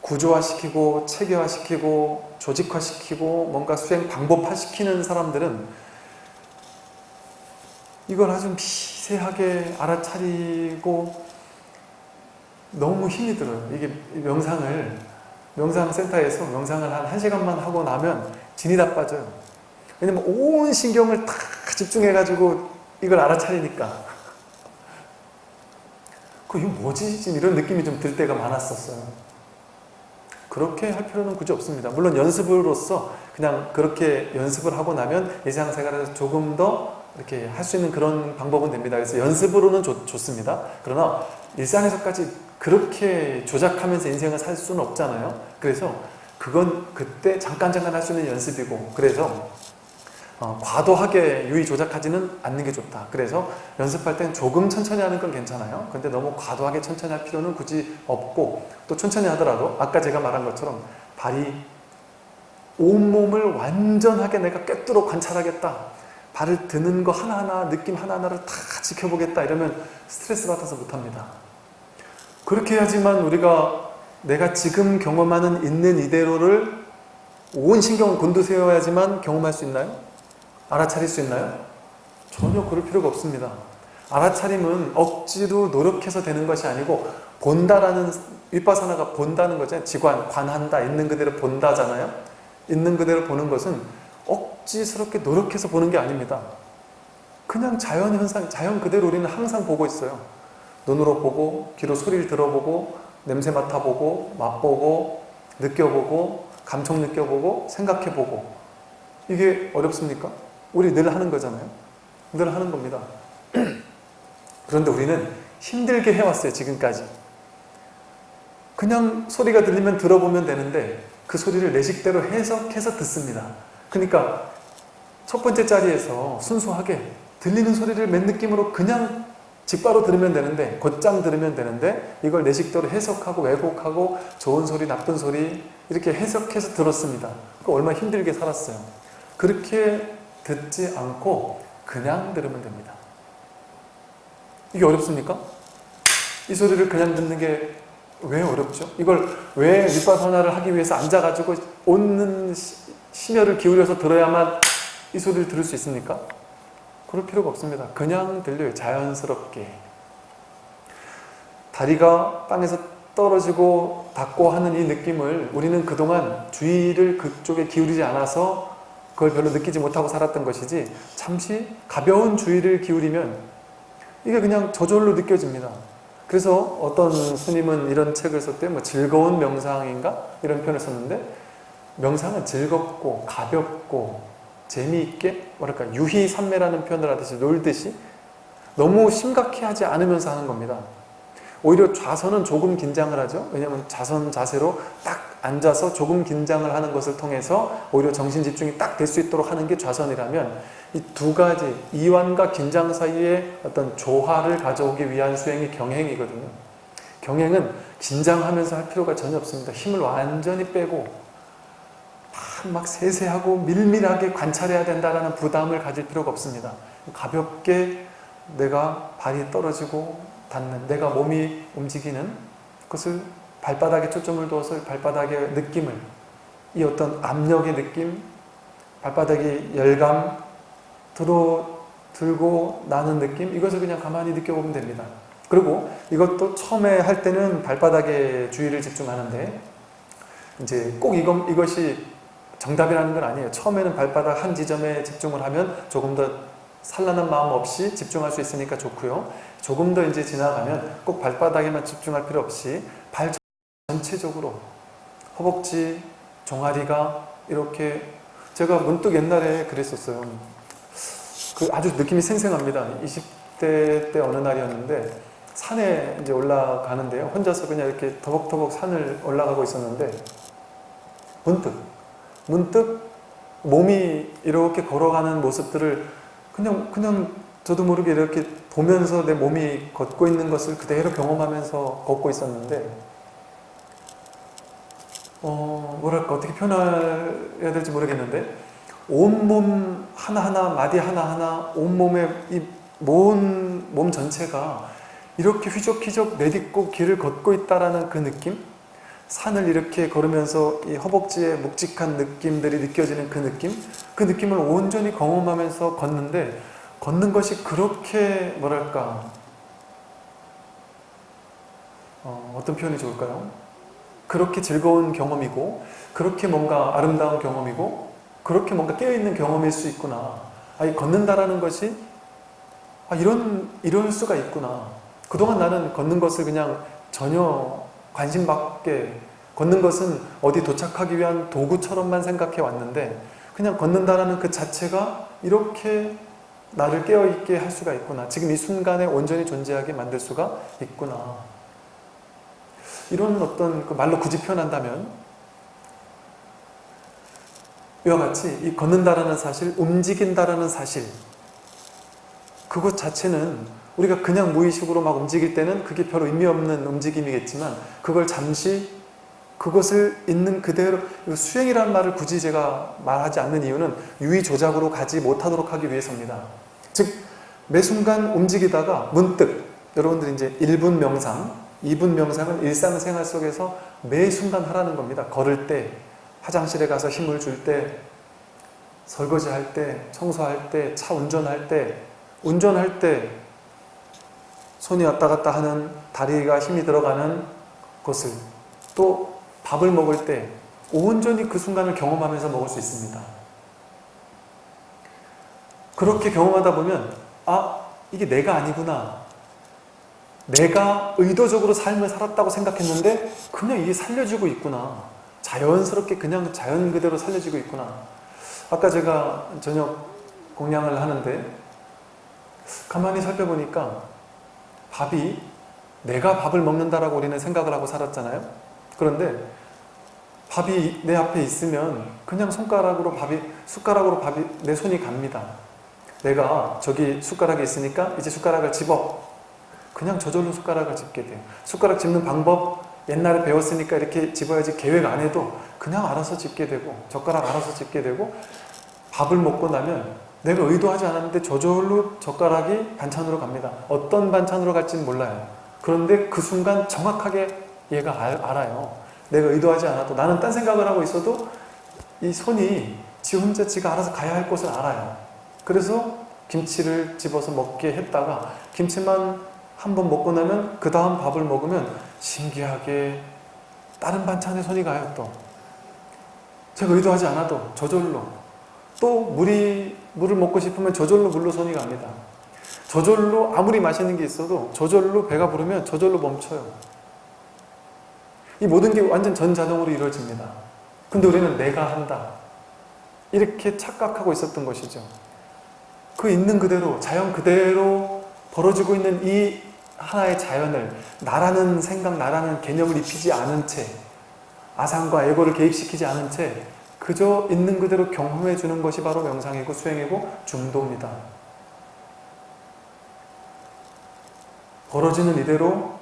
구조화시키고 체계화시키고 조직화시키고 뭔가 수행 방법화시키는 사람들은 이걸 아주 미세하게 알아차리고 너무 힘이 들어요. 이게 명상을 명상센터에서 명상을 한 1시간만 하고 나면 진이 다 빠져요. 왜냐면 온 신경을 다 집중해가지고 이걸 알아차리니까 그 이거 뭐지? 지금 이런 느낌이 좀 들 때가 많았었어요. 그렇게 할 필요는 굳이 없습니다. 물론 연습으로서 그냥 그렇게 연습을 하고 나면 일상생활에서 조금 더 이렇게 할 수 있는 그런 방법은 됩니다. 그래서 연습으로는 좋, 좋습니다. 그러나 일상에서까지 그렇게 조작하면서 인생을 살 수는 없잖아요. 그래서 그건 그때 잠깐 잠깐 할 수 있는 연습이고 그래서 어, 과도하게 유의 조작하지는 않는 게 좋다. 그래서 연습할 땐 조금 천천히 하는 건 괜찮아요. 근데 너무 과도하게 천천히 할 필요는 굳이 없고 또 천천히 하더라도 아까 제가 말한 것처럼 발이 온몸을 완전하게 내가 꿰뚫어 관찰하겠다. 발을 드는 거 하나하나 느낌 하나하나를 다 지켜보겠다 이러면 스트레스 받아서 못합니다. 그렇게 해야지만 우리가 내가 지금 경험하는 있는 이대로를 온 신경을 곤두세워야지만 경험할 수 있나요? 알아차릴 수 있나요? 전혀 그럴 필요가 없습니다. 알아차림은 억지로 노력해서 되는 것이 아니고 본다라는 윗바사나가 본다는 거잖아요. 지관, 관한다, 있는 그대로 본다잖아요. 있는 그대로 보는 것은 억지스럽게 노력해서 보는 게 아닙니다. 그냥 자연 현상, 자연 그대로 우리는 항상 보고 있어요. 눈으로 보고, 귀로 소리를 들어보고, 냄새 맡아보고, 맛보고, 느껴보고, 감촉 느껴보고, 생각해보고. 이게 어렵습니까? 우리 늘 하는 거잖아요. 늘 하는 겁니다. *clears throat* 그런데 우리는 힘들게 해왔어요, 지금까지. 그냥 소리가 들리면 들어보면 되는데 그 소리를 내 식대로 해석해서 듣습니다. 그러니까 첫 번째 자리에서 순수하게 들리는 소리를 맨 느낌으로 그냥 직바로 들으면 되는데 곧장 들으면 되는데 이걸 내 식대로 해석하고 왜곡하고 좋은 소리 나쁜 소리 이렇게 해석해서 들었습니다. 그 얼마나 힘들게 살았어요. 그렇게 듣지 않고 그냥 들으면 됩니다. 이게 어렵습니까? 이 소리를 그냥 듣는 게 왜 어렵죠? 이걸 왜 윗바사나를 하기 위해서 앉아가지고 온 심혈을 기울여서 들어야만 이 소리를 들을 수 있습니까? 그럴 필요가 없습니다. 그냥 들려요. 자연스럽게. 다리가 땅에서 떨어지고 닿고 하는 이 느낌을 우리는 그동안 주의를 그쪽에 기울이지 않아서 그걸 별로 느끼지 못하고 살았던 것이지 잠시 가벼운 주의를 기울이면 이게 그냥 저절로 느껴집니다. 그래서 어떤 스님은 이런 책을 썼대요. 뭐 즐거운 명상인가? 이런 표현을 썼는데 명상은 즐겁고 가볍고 재미있게 뭐랄까 유희산매라는 표현을 하듯이 놀듯이 너무 심각해 하지 않으면서 하는 겁니다. 오히려 좌선은 조금 긴장을 하죠. 왜냐하면 자선 자세로 딱 앉아서 조금 긴장을 하는 것을 통해서 오히려 정신 집중이 딱 될 수 있도록 하는 게 좌선이라면 이 두 가지 이완과 긴장 사이에 어떤 조화를 가져오기 위한 수행이 경행이거든요. 경행은 긴장하면서 할 필요가 전혀 없습니다. 힘을 완전히 빼고 막 세세하고 밀밀하게 관찰해야 된다는 부담을 가질 필요가 없습니다. 가볍게 내가 발이 떨어지고 닿는 내가 몸이 움직이는 그것을 발바닥에 초점을 두어서 발바닥의 느낌을 이 어떤 압력의 느낌 발바닥의 열감 들어 들고 나는 느낌 이것을 그냥 가만히 느껴보면 됩니다. 그리고 이것도 처음에 할 때는 발바닥에 주의를 집중하는데 이제 꼭 이것, 이것이 정답이라는 건 아니에요. 처음에는 발바닥 한 지점에 집중을 하면 조금 더 산란한 마음 없이 집중할 수 있으니까 좋고요. 조금 더 이제 지나가면 꼭 발바닥에만 집중할 필요 없이 발 전체적으로 허벅지, 종아리가 이렇게 제가 문득 옛날에 그랬었어요. 그 아주 느낌이 생생합니다. 20대 때 어느 날이었는데 산에 이제 올라가는데요. 혼자서 그냥 이렇게 더벅더벅 산을 올라가고 있었는데 문득 문득 몸이 이렇게 걸어가는 모습들을 그냥 그냥 저도 모르게 이렇게 보면서 내 몸이 걷고 있는 것을 그대로 경험하면서 걷고 있었는데 어 뭐랄까 어떻게 표현해야 될지 모르겠는데 온몸 하나하나 마디 하나하나 온몸의 이몸 몸 전체가 이렇게 휘적휘적 내딛고 길을 걷고 있다라는 그 느낌 산을 이렇게 걸으면서 이 허벅지에 묵직한 느낌들이 느껴지는 그 느낌? 그 느낌을 온전히 경험하면서 걷는데 걷는 것이 그렇게 뭐랄까 어, 떤 표현이 좋을까요? 그렇게 즐거운 경험이고 그렇게 뭔가 아름다운 경험이고 그렇게 뭔가 깨어있는 경험일 수 있구나. 아니 걷는다라는 것이 아, 이런 이럴 수가 있구나. 그동안 나는 걷는 것을 그냥 전혀 관심 밖에 걷는 것은 어디 도착하기 위한 도구처럼만 생각해 왔는데 그냥 걷는다라는 그 자체가 이렇게 나를 깨어있게 할 수가 있구나. 지금 이 순간에 온전히 존재하게 만들 수가 있구나. 이런 어떤 그 말로 굳이 표현한다면 이와 같이 이 걷는다라는 사실, 움직인다라는 사실 그것 자체는 우리가 그냥 무의식으로 막 움직일 때는 그게 별로 의미 없는 움직임이겠지만 그걸 잠시 그것을 있는 그대로 수행이라는 말을 굳이 제가 말하지 않는 이유는 유의 조작으로 가지 못하도록 하기 위해서입니다. 즉 매 순간 움직이다가 문득 여러분들이 이제 1분 명상, 2분 명상은 일상생활 속에서 매 순간 하라는 겁니다. 걸을 때, 화장실에 가서 힘을 줄 때, 설거지 할 때, 청소할 때, 차 운전할 때, 운전할 때 손이 왔다 갔다 하는 다리가 힘이 들어가는 것을 또 밥을 먹을 때 온전히 그 순간을 경험하면서 먹을 수 있습니다. 그렇게 경험하다 보면 아 이게 내가 아니구나. 내가 의도적으로 삶을 살았다고 생각했는데 그냥 이게 살려지고 있구나. 자연스럽게 그냥 자연 그대로 살려지고 있구나. 아까 제가 저녁 공양을 하는데 가만히 살펴보니까 밥이 내가 밥을 먹는다라고 우리는 생각을 하고 살았잖아요. 그런데 밥이 내 앞에 있으면 그냥 손가락으로 밥이 숟가락으로 밥이 내 손이 갑니다. 내가 저기 숟가락이 있으니까 이제 숟가락을 집어. 그냥 저절로 숟가락을 집게 돼요. 숟가락 집는 방법 옛날에 배웠으니까 이렇게 집어야지 계획 안 해도 그냥 알아서 집게 되고 젓가락 알아서 집게 되고 밥을 먹고 나면 내가 의도하지 않았는데 저절로 젓가락이 반찬으로 갑니다. 어떤 반찬으로 갈지는 몰라요. 그런데 그 순간 정확하게 얘가 알, 알아요. 내가 의도하지 않아도 나는 딴 생각을 하고 있어도 이 손이 지 혼자 지가 알아서 가야 할 곳을 알아요. 그래서 김치를 집어서 먹게 했다가 김치만 한 번 먹고 나면 그 다음 밥을 먹으면 신기하게 다른 반찬에 손이 가요 또. 제가 의도하지 않아도 저절로. 또 물이 물을 먹고 싶으면 저절로 물로 손이 갑니다. 저절로 아무리 맛있는 게 있어도 저절로 배가 부르면 저절로 멈춰요. 이 모든 게 완전 전자동으로 이루어집니다. 근데 우리는 내가 한다. 이렇게 착각하고 있었던 것이죠. 그 있는 그대로 자연 그대로 벌어지고 있는 이 하나의 자연을 나라는 생각, 나라는 개념을 입히지 않은 채 아상과 에고를 개입시키지 않은 채 그저 있는 그대로 경험해 주는 것이 바로 명상이고 수행이고 중도입니다. 벌어지는 이대로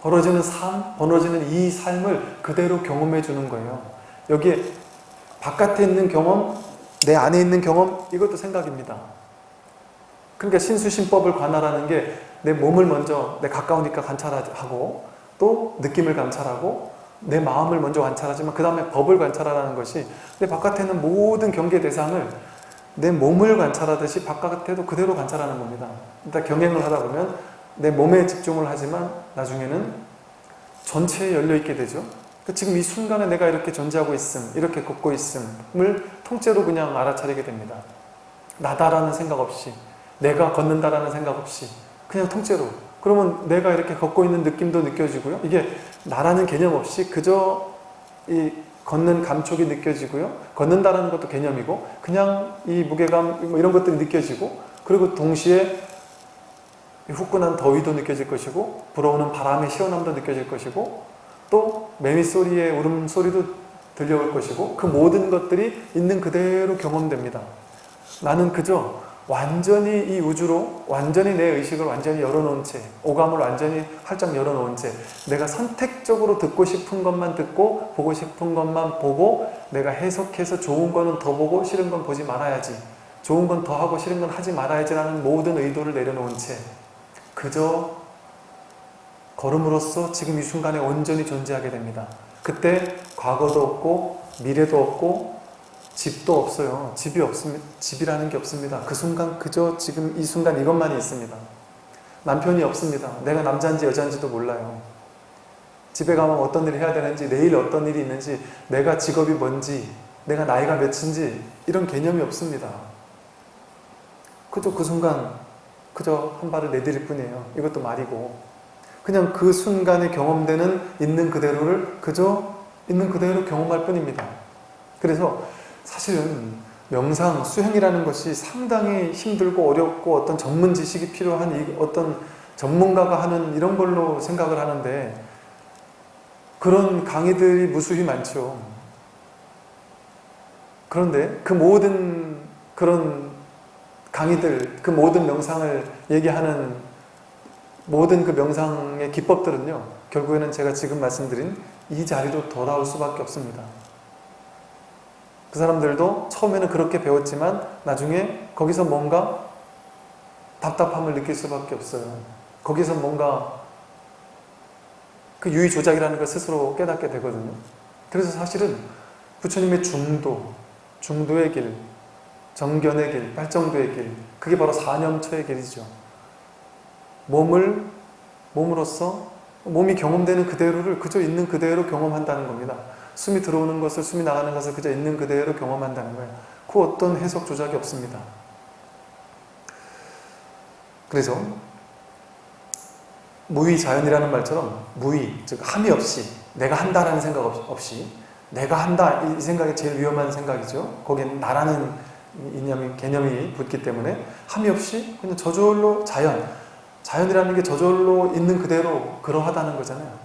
벌어지는 삶, 벌어지는 이 삶을 그대로 경험해 주는 거예요. 여기에 바깥에 있는 경험, 내 안에 있는 경험 이것도 생각입니다. 그러니까 신수신법을 관할하는 게 내 몸을 먼저 내 가까우니까 관찰하고 또 느낌을 관찰하고 내 마음을 먼저 관찰하지만 그 다음에 법을 관찰하라는 것이 내 바깥에는 모든 경계 대상을 내 몸을 관찰하듯이 바깥에도 그대로 관찰하는 겁니다. 일단 경행을 하다 보면 내 몸에 집중을 하지만 나중에는 전체에 열려있게 되죠. 그러니까 지금 이 순간에 내가 이렇게 존재하고 있음, 이렇게 걷고 있음을 통째로 그냥 알아차리게 됩니다. 나다라는 생각 없이 내가 걷는다라는 생각 없이 그냥 통째로 그러면 내가 이렇게 걷고 있는 느낌도 느껴지고요. 이게 나라는 개념 없이 그저 이 걷는 감촉이 느껴지고요. 걷는다라는 것도 개념이고 그냥 이 무게감 뭐 이런 것들이 느껴지고 그리고 동시에 후끈한 더위도 느껴질 것이고 불어오는 바람의 시원함도 느껴질 것이고 또 매미 소리의 울음소리도 들려올 것이고 그 모든 것들이 있는 그대로 경험됩니다. 나는 그저 완전히 이 우주로 완전히 내 의식을 완전히 열어놓은 채 오감을 완전히 활짝 열어놓은 채 내가 선택적으로 듣고 싶은 것만 듣고 보고 싶은 것만 보고 내가 해석해서 좋은 거는 더 보고 싫은 건 보지 말아야지 좋은 건 더 하고 싫은 건 하지 말아야지 라는 모든 의도를 내려놓은 채 그저 걸음으로써 지금 이 순간에 온전히 존재하게 됩니다. 그때 과거도 없고 미래도 없고 집도 없어요. 집이 없습니다. 집이라는 게 없습니다. 그 순간 그저 지금 이 순간 이것만이 있습니다. 남편이 없습니다. 내가 남자인지 여자인지도 몰라요. 집에 가면 어떤 일을 해야 되는지 내일 어떤 일이 있는지 내가 직업이 뭔지 내가 나이가 몇인지 이런 개념이 없습니다. 그저 그 순간 그저 한 발을 내디딜 뿐이에요. 이것도 말이고 그냥 그 순간에 경험되는 있는 그대로를 그저 있는 그대로 경험할 뿐입니다. 그래서 사실은 명상, 수행이라는 것이 상당히 힘들고 어렵고 어떤 전문 지식이 필요한 어떤 전문가가 하는 이런 걸로 생각을 하는데 그런 강의들이 무수히 많죠. 그런데 그 모든 그런 강의들, 그 모든 명상을 얘기하는 모든 그 명상의 기법들은요. 결국에는 제가 지금 말씀드린 이 자리로 돌아올 수밖에 없습니다. 그 사람들도 처음에는 그렇게 배웠지만 나중에 거기서 뭔가 답답함을 느낄 수밖에 없어요. 거기서 뭔가 그 유의 조작이라는 걸 스스로 깨닫게 되거든요. 그래서 사실은 부처님의 중도, 중도의 길, 정견의 길, 발정도의 길, 그게 바로 사념처의 길이죠. 몸을, 몸으로써 몸이 경험되는 그대로를 그저 있는 그대로 경험한다는 겁니다. 숨이 들어오는 것을, 숨이 나가는 것을 그저 있는 그대로 경험한다는 거예요. 그 어떤 해석 조작이 없습니다. 그래서 무의 자연이라는 말처럼 무의, 즉 함이 없이 내가 한다라는 생각 없이 내가 한다 이 생각이 제일 위험한 생각이죠. 거기에 나라는 이념이, 개념이 붙기 때문에 함이 없이 그냥 저절로 자연 자연이라는 게 저절로 있는 그대로 그러하다는 거잖아요.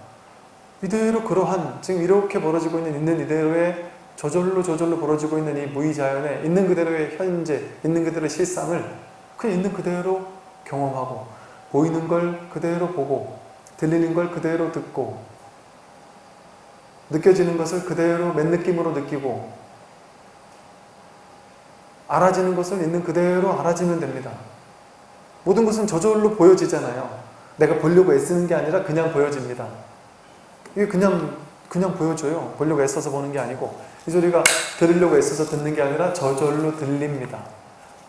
이대로 그러한 지금 이렇게 벌어지고 있는 있는 이대로의 저절로 저절로 벌어지고 있는 이 무의자연에 있는 그대로의 현재 있는 그대로의 실상을 그냥 있는 그대로 경험하고 보이는 걸 그대로 보고 들리는 걸 그대로 듣고 느껴지는 것을 그대로 맨 느낌으로 느끼고 알아지는 것을 있는 그대로 알아지면 됩니다. 모든 것은 저절로 보여지잖아요. 내가 보려고 애쓰는 게 아니라 그냥 보여집니다. 이게 그냥 그냥 보여줘요. 보려고 애써서 보는 게 아니고 이 소리가 들으려고 애써서 듣는 게 아니라 저절로 들립니다.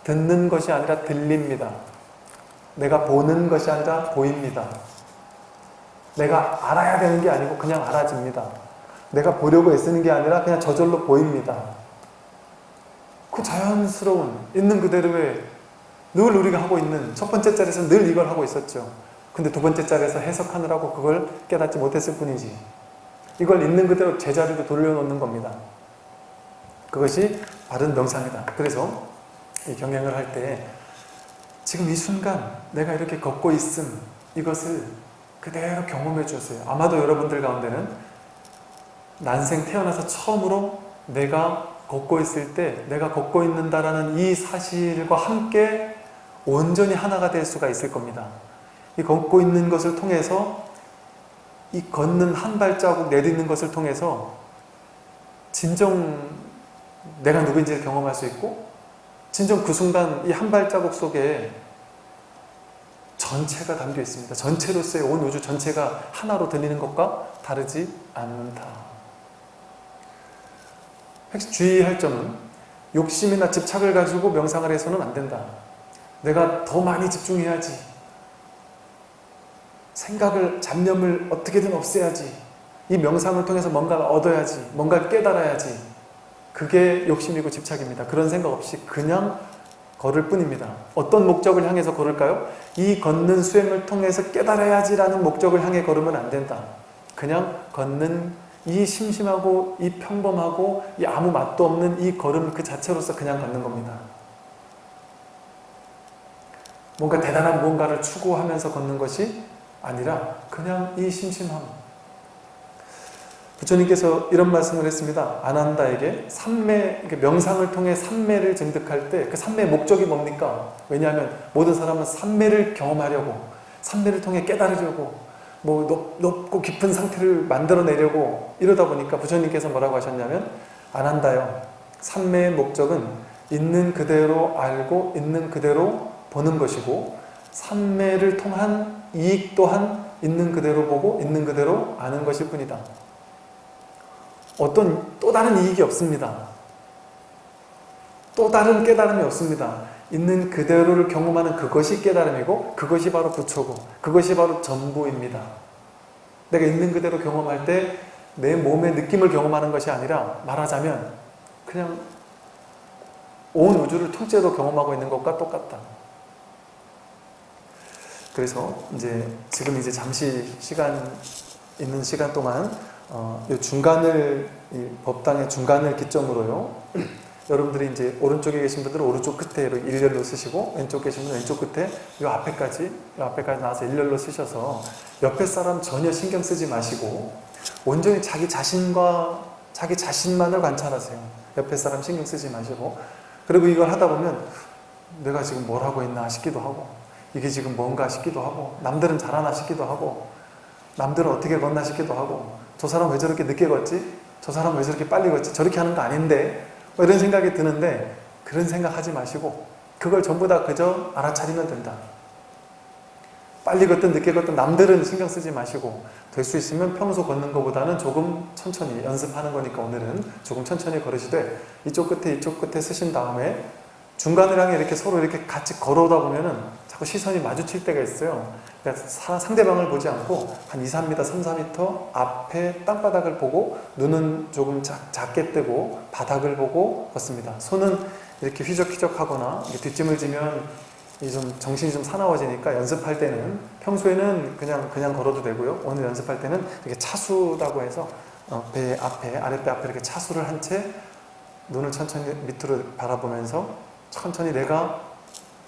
듣는 것이 아니라 들립니다. 내가 보는 것이 아니라 보입니다. 내가 알아야 되는 게 아니고 그냥 알아집니다. 내가 보려고 애쓰는 게 아니라 그냥 저절로 보입니다. 그 자연스러운 있는 그대로의 늘 우리가 하고 있는 첫 번째 자리에서 늘 이걸 하고 있었죠. 근데 두 번째 자리에서 해석하느라고 그걸 깨닫지 못했을 뿐이지. 이걸 있는 그대로 제자리로 돌려놓는 겁니다. 그것이 바른 명상이다. 그래서 이 경영을 할 때 지금 이 순간 내가 이렇게 걷고 있음 이것을 그대로 경험해 주세요. 아마도 여러분들 가운데는 난생 태어나서 처음으로 내가 걷고 있을 때 내가 걷고 있는다라는 이 사실과 함께 온전히 하나가 될 수가 있을 겁니다. 이 걷고 있는 것을 통해서 이 걷는 한 발자국 내딛는 것을 통해서 진정 내가 누구인지를 경험할 수 있고 진정 그 순간 이 한 발자국 속에 전체가 담겨 있습니다. 전체로서의 온 우주 전체가 하나로 들리는 것과 다르지 않다. 주의할 점은 욕심이나 집착을 가지고 명상을 해서는 안 된다. 내가 더 많이 집중해야지. 생각을, 잡념을 어떻게든 없애야지. 이 명상을 통해서 뭔가를 얻어야지. 뭔가를 깨달아야지. 그게 욕심이고 집착입니다. 그런 생각 없이 그냥 걸을 뿐입니다. 어떤 목적을 향해서 걸을까요? 이 걷는 수행을 통해서 깨달아야지 라는 목적을 향해 걸으면 안 된다. 그냥 걷는 이 심심하고 이 평범하고 이 아무 맛도 없는 이 걸음 그 자체로서 그냥 걷는 겁니다. 뭔가 대단한 무언가를 추구하면서 걷는 것이 아니라 그냥 이 심심함. 부처님께서 이런 말씀을 했습니다. 아난다에게 삼매, 명상을 통해 삼매를 증득할 때 그 삼매의 목적이 뭡니까? 왜냐하면 모든 사람은 삼매를 경험하려고 삼매를 통해 깨달으려고 뭐 높, 높고 깊은 상태를 만들어내려고 이러다 보니까 부처님께서 뭐라고 하셨냐면 안한다요. 삼매의 목적은 있는 그대로 알고 있는 그대로 보는 것이고 삼매를 통한 이익 또한 있는 그대로 보고 있는 그대로 아는 것일 뿐이다. 어떤 또 다른 이익이 없습니다. 또 다른 깨달음이 없습니다. 있는 그대로를 경험하는 그것이 깨달음이고 그것이 바로 부처고 그것이 바로 전부입니다. 내가 있는 그대로 경험할 때 내 몸의 느낌을 경험하는 것이 아니라 말하자면 그냥 온 우주를 통째로 경험하고 있는 것과 똑같다. 그래서 이제 지금 이제 잠시 시간 있는 시간 동안 어, 이 중간을 이 법당의 중간을 기점으로요. *clears throat* 여러분들이 이제 오른쪽에 계신 분들은 오른쪽 끝에 일렬로 쓰시고 왼쪽 계신 분은 왼쪽 끝에 이 앞에까지 이 앞에까지 나와서 일렬로 쓰셔서 옆에 사람 전혀 신경 쓰지 마시고 온전히 자기 자신과 자기 자신만을 관찰하세요. 옆에 사람 신경 쓰지 마시고 그리고 이걸 하다 보면 내가 지금 뭘 하고 있나 싶기도 하고 이게 지금 뭔가 싶기도 하고 남들은 잘하나 싶기도 하고 남들은 어떻게 걷나 싶기도 하고 저 사람 왜 저렇게 늦게 걷지? 저 사람 왜 저렇게 빨리 걷지? 저렇게 하는 거 아닌데 뭐 이런 생각이 드는데 그런 생각 하지 마시고 그걸 전부 다 그저 알아차리면 된다. 빨리 걷든 늦게 걷든 남들은 신경 쓰지 마시고 될 수 있으면 평소 걷는 것보다는 조금 천천히 연습하는 거니까 오늘은 조금 천천히 걸으시되 이쪽 끝에 이쪽 끝에 쓰신 다음에 중간을 향해 이렇게 서로 이렇게 같이 걸어오다 보면은 자꾸 시선이 마주칠 때가 있어요. 그러니까 상대방을 보지 않고 한 2, 3m, 3, 4m 앞에 땅바닥을 보고 눈은 조금 작, 작게 뜨고 바닥을 보고 걷습니다. 손은 이렇게 휘적휘적 하거나 이렇게 뒷짐을 지면 좀 정신이 좀 사나워지니까 연습할 때는 평소에는 그냥 그냥 걸어도 되고요. 오늘 연습할 때는 이렇게 차수라고 해서 어, 배 앞에 아랫배 앞에 이렇게 차수를 한 채 눈을 천천히 밑으로 바라보면서 천천히 내가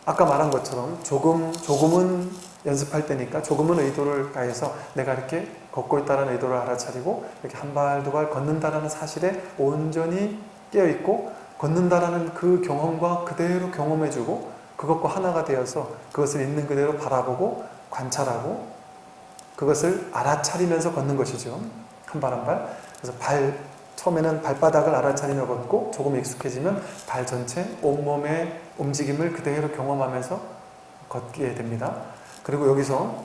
아까 말한 것처럼 조금 조금은 연습할 때니까 조금은 의도를 가해서 내가 이렇게 걷고 있다는 의도를 알아차리고 이렇게 한 발 두 발 걷는다라는 사실에 온전히 깨어 있고 걷는다라는 그 경험과 그대로 경험해주고 그것과 하나가 되어서 그것을 있는 그대로 바라보고 관찰하고 그것을 알아차리면서 걷는 것이죠. 한 발 한 발. 그래서 발 처음에는 발바닥을 알아차리며 걷고 조금 익숙해지면 발 전체 온몸의 움직임을 그대로 경험하면서 걷게 됩니다. 그리고 여기서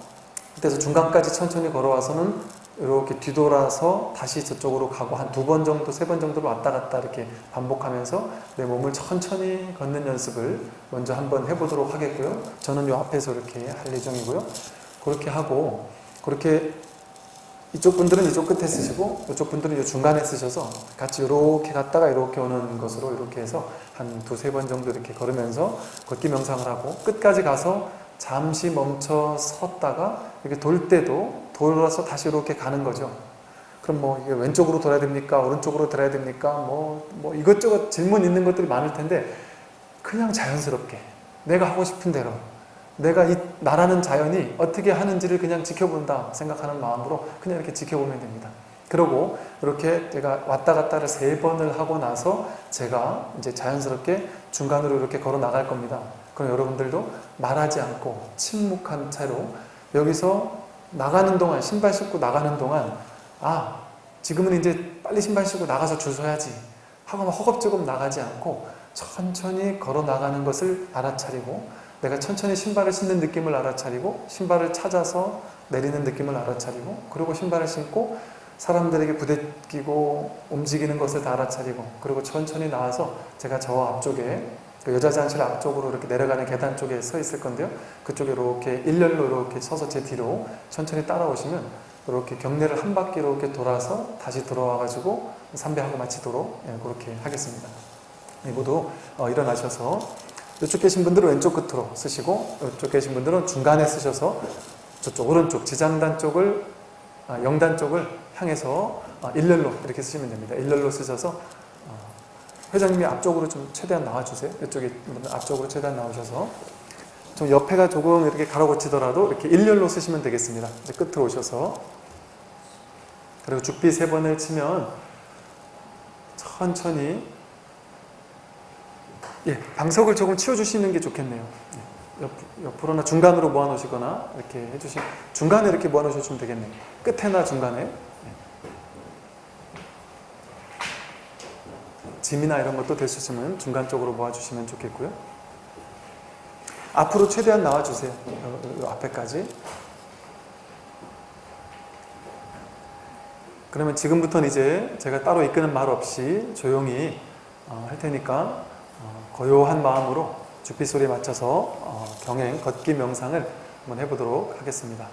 그때서 중간까지 천천히 걸어와서는 이렇게 뒤돌아서 다시 저쪽으로 가고 한 두 번 정도, 세 번 정도로 왔다 갔다 이렇게 반복하면서 내 몸을 천천히 걷는 연습을 먼저 한번 해보도록 하겠고요. 저는 이 앞에서 이렇게 할 예정이고요. 그렇게 하고 그렇게 이쪽 분들은 이쪽 끝에 쓰시고 이쪽 분들은 이 중간에 쓰셔서 같이 이렇게 갔다가 이렇게 오는 것으로 이렇게 해서 한 두세 번 정도 이렇게 걸으면서 걷기 명상을 하고 끝까지 가서 잠시 멈춰 섰다가 이렇게 돌 때도 돌아서 다시 이렇게 가는 거죠. 그럼 뭐 이게 왼쪽으로 돌아야 됩니까? 오른쪽으로 돌아야 됩니까? 뭐, 뭐 이것저것 질문 있는 것들이 많을 텐데 그냥 자연스럽게 내가 하고 싶은 대로 내가 이 나라는 자연이 어떻게 하는지를 그냥 지켜본다 생각하는 마음으로 그냥 이렇게 지켜보면 됩니다. 그리고 이렇게 제가 왔다 갔다를 세 번을 하고 나서 제가 이제 자연스럽게 중간으로 이렇게 걸어 나갈 겁니다. 그럼 여러분들도 말하지 않고 침묵한 채로 여기서 나가는 동안 신발 신고 나가는 동안 아 지금은 이제 빨리 신발 신고 나가서 줄 서야지 하고 허겁지겁 나가지 않고 천천히 걸어 나가는 것을 알아차리고 내가 천천히 신발을 신는 느낌을 알아차리고 신발을 찾아서 내리는 느낌을 알아차리고 그리고 신발을 신고 사람들에게 부대끼고 움직이는 것을 다 알아차리고 그리고 천천히 나와서 제가 저 앞쪽에 그 여자 잔실 앞쪽으로 이렇게 내려가는 계단 쪽에 서 있을 건데요. 그쪽에 이렇게 일렬로 이렇게 서서 제 뒤로 천천히 따라오시면 이렇게 경례를 한 바퀴 이렇게 돌아서 다시 들어와가지고 삼배하고 마치도록 예, 그렇게 하겠습니다. 모두 어, 일어나셔서 이쪽 계신 분들은 왼쪽 끝으로 쓰시고 이쪽 계신 분들은 중간에 쓰셔서 저쪽 오른쪽 지장단 쪽을 아, 영단 쪽을 향해서 아, 일렬로 이렇게 쓰시면 됩니다. 일렬로 쓰셔서 어, 회장님이 앞쪽으로 좀 최대한 나와주세요. 이쪽에 앞쪽으로 최대한 나오셔서 좀 옆에가 조금 이렇게 가로고치더라도 이렇게 일렬로 쓰시면 되겠습니다. 끝으로 오셔서 그리고 죽비 세 번을 치면 천천히 예, 방석을 조금 치워주시는 게 좋겠네요. 예, 옆, 옆으로나 중간으로 모아놓으시거나 이렇게 해주시 중간에 이렇게 모아놓으시면 되겠네요. 끝에나 중간에 예. 짐이나 이런 것도 될 수 있으면 중간 쪽으로 모아주시면 좋겠고요. 앞으로 최대한 나와주세요. 앞에까지. 그러면 지금부터는 이제 제가 따로 이끄는 말 없이 조용히 어, 할 테니까 어, 고요한 마음으로 주빛 소리에 맞춰서 어, 경행, 걷기 명상을 한번 해보도록 하겠습니다.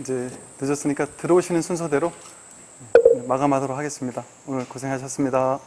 이제 늦었으니까 들어오시는 순서대로 마감하도록 하겠습니다. 오늘 고생하셨습니다.